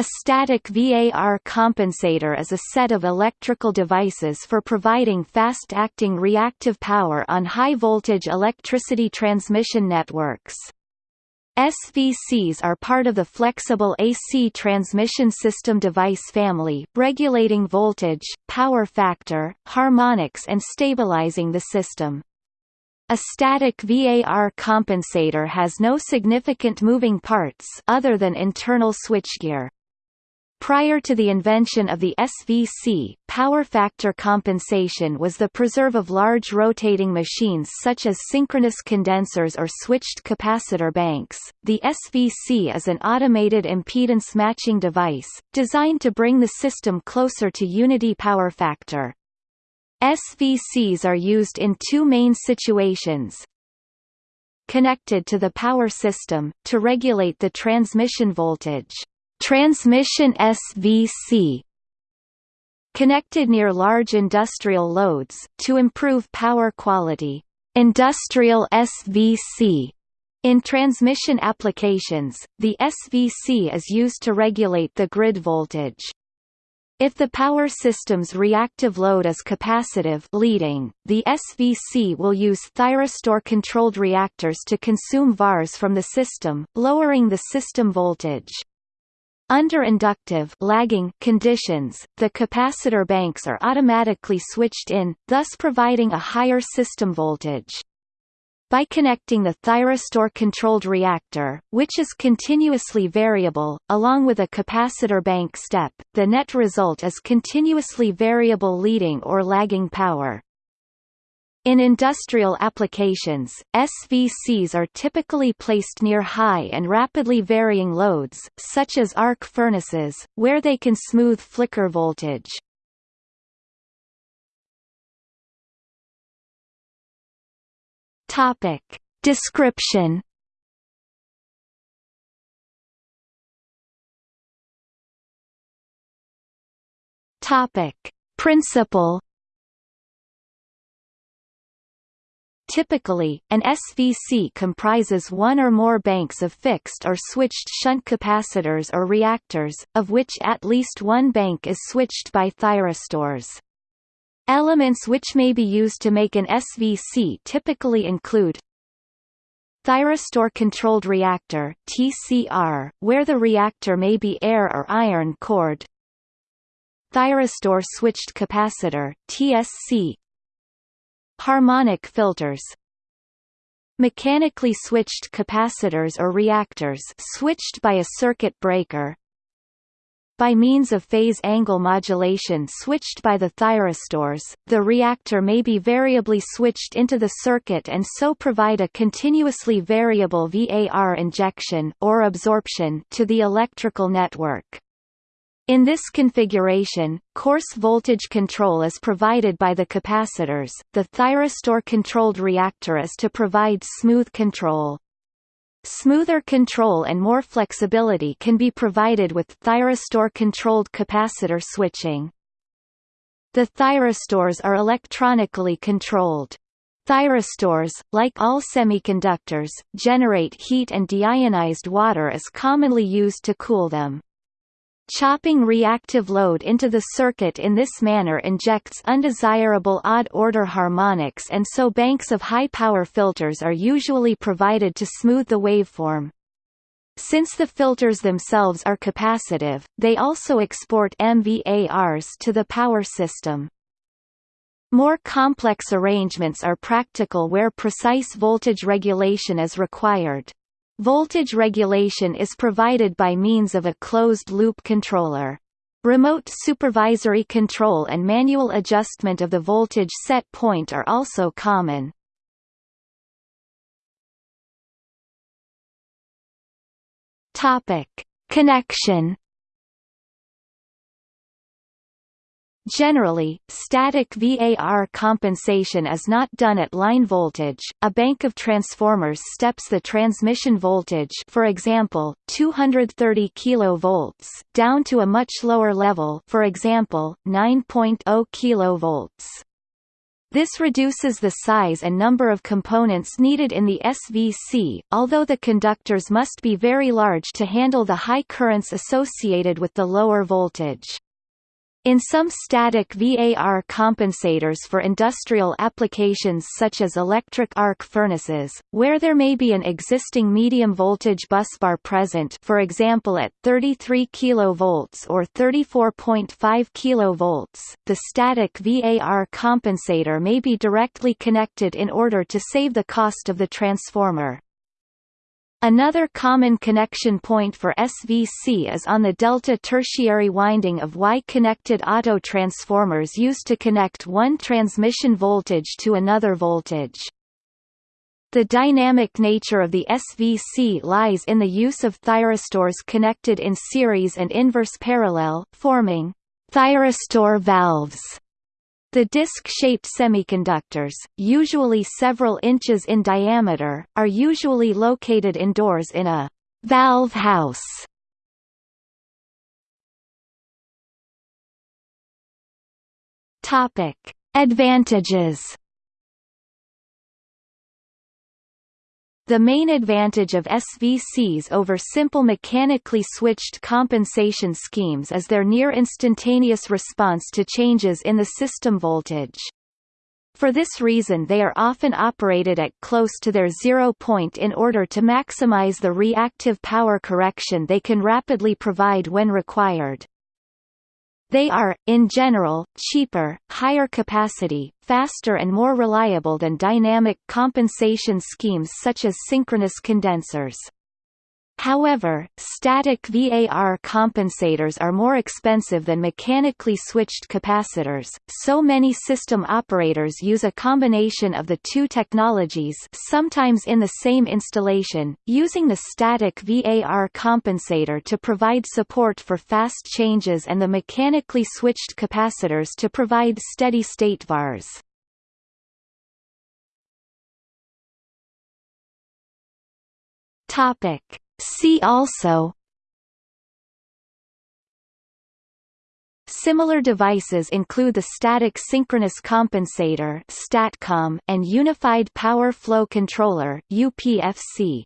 A static VAR compensator is a set of electrical devices for providing fast-acting reactive power on high-voltage electricity transmission networks. SVCs are part of the flexible AC transmission system device family, regulating voltage, power factor, harmonics and stabilizing the system. A static VAR compensator has no significant moving parts other than internal switchgear. Prior to the invention of the SVC, power factor compensation was the preserve of large rotating machines such as synchronous condensers or switched capacitor banks. The SVC is an automated impedance matching device, designed to bring the system closer to unity power factor. SVCs are used in two main situations, connected to the power system, to regulate the transmission voltage Transmission SVC connected near large industrial loads, to improve power quality. Industrial SVC in transmission applications, the SVC is used to regulate the grid voltage. If the power system's reactive load is capacitive leading, the SVC will use thyristor-controlled reactors to consume VARs from the system, lowering the system voltage. Under inductive lagging conditions, the capacitor banks are automatically switched in, thus providing a higher system voltage. By connecting the thyristor-controlled reactor, which is continuously variable, along with a capacitor bank step, the net result is continuously variable leading or lagging power. In industrial applications, SVCs are typically placed near high and rapidly varying loads, such as arc furnaces, where they can smooth flicker voltage. Topic. Description Topic. Principle Typically, an SVC comprises one or more banks of fixed or switched shunt capacitors or reactors, of which at least one bank is switched by thyristors. Elements which may be used to make an SVC typically include Thyristor-controlled reactor TCR, where the reactor may be air or iron cored Thyristor switched capacitor TSC Harmonic filters Mechanically switched capacitors or reactors switched by a circuit breaker by means of phase angle modulation switched by the thyristors, the reactor may be variably switched into the circuit and so provide a continuously variable VAR injection or absorption to the electrical network. In this configuration, coarse voltage control is provided by the capacitors, the thyristor-controlled reactor is to provide smooth control. Smoother control and more flexibility can be provided with thyristor-controlled capacitor switching. The thyristors are electronically controlled. Thyristors, like all semiconductors, generate heat and deionized water is commonly used to cool them. Chopping reactive load into the circuit in this manner injects undesirable odd-order harmonics and so banks of high-power filters are usually provided to smooth the waveform. Since the filters themselves are capacitive, they also export MVARs to the power system. More complex arrangements are practical where precise voltage regulation is required. Voltage regulation is provided by means of a closed-loop controller. Remote supervisory control and manual adjustment of the voltage set point are also common. Topic: Connection Generally, static VAR compensation is not done at line voltage. A bank of transformers steps the transmission voltage, for example, 230 kV, down to a much lower level, for example, 9.0 kV. This reduces the size and number of components needed in the SVC, although the conductors must be very large to handle the high currents associated with the lower voltage. In some static VAR compensators for industrial applications such as electric arc furnaces, where there may be an existing medium voltage busbar present for example at 33 kV or 34.5 kV, the static VAR compensator may be directly connected in order to save the cost of the transformer. Another common connection point for SVC is on the delta tertiary winding of Y-connected auto transformers used to connect one transmission voltage to another voltage. The dynamic nature of the SVC lies in the use of thyristors connected in series and inverse parallel, forming thyristor valves. The disc-shaped semiconductors, usually several inches in diameter, are usually located indoors in a valve house. Topic: Advantages The main advantage of SVCs over simple mechanically switched compensation schemes is their near-instantaneous response to changes in the system voltage. For this reason they are often operated at close to their zero point in order to maximize the reactive power correction they can rapidly provide when required. They are, in general, cheaper, higher capacity, faster and more reliable than dynamic compensation schemes such as synchronous condensers. However, static VAR compensators are more expensive than mechanically switched capacitors, so many system operators use a combination of the two technologies sometimes in the same installation, using the static VAR compensator to provide support for fast changes and the mechanically switched capacitors to provide steady-state VARs. Topic See also Similar devices include the static synchronous compensator (STATCOM) and unified power flow controller (UPFC).